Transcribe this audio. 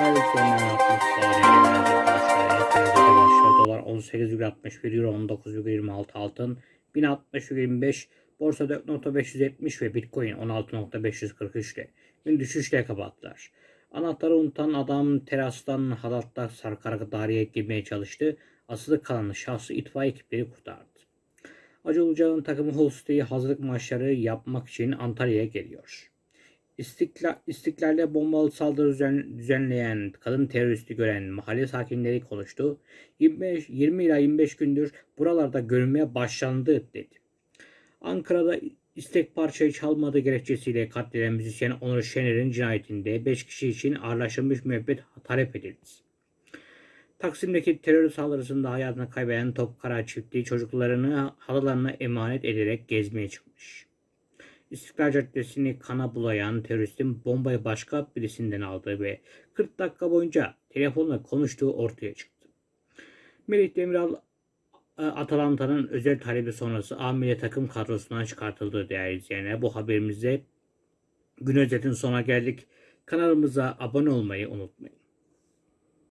Değerli izleyenler arkadaşlar. Dolar 18,61 Euro 19,26 altın 1060,25 Borsa 4.570 ve Bitcoin 16.543 ile gün düşüşle kapattılar. Anahtarı unutan adam terastan halatla sarkarak daireye girmeye çalıştı. Asılı kalan şahsı itfaiye ekipleri kurtardı. Acı Ilıcalı'nın takımı Holstey'i hazırlık maçları yapmak için Antalya'ya geliyor. İstiklal, İstiklal'de bombalı saldırı düzen- düzenleyen kadın teröristi gören mahalle sakinleri konuştu. 25, 20 ila 25 gündür buralarda görünmeye başlandı dedi. Ankara'da istek parçayı çalmadığı gerekçesiyle katleden müzisyen Onur Şener'in cinayetinde 5 kişi için ağırlaştırılmış müebbet talep edildi. Taksim'deki terör saldırısında hayatını kaybeden Topkara çiftliği çocuklarını halılarına emanet ederek gezmeye çıkmış. İstiklal Caddesi'ni kana bulayan teröristin bombayı başka birisinden aldığı ve 40 dakika boyunca telefonla konuştuğu ortaya çıktı. Melih Demiral e, Atalanta'nın özel talebi sonrası A takım kadrosundan çıkartıldığı değerli izleyenler. Bu haberimizde gün özetin sona geldik. Kanalımıza abone olmayı unutmayın.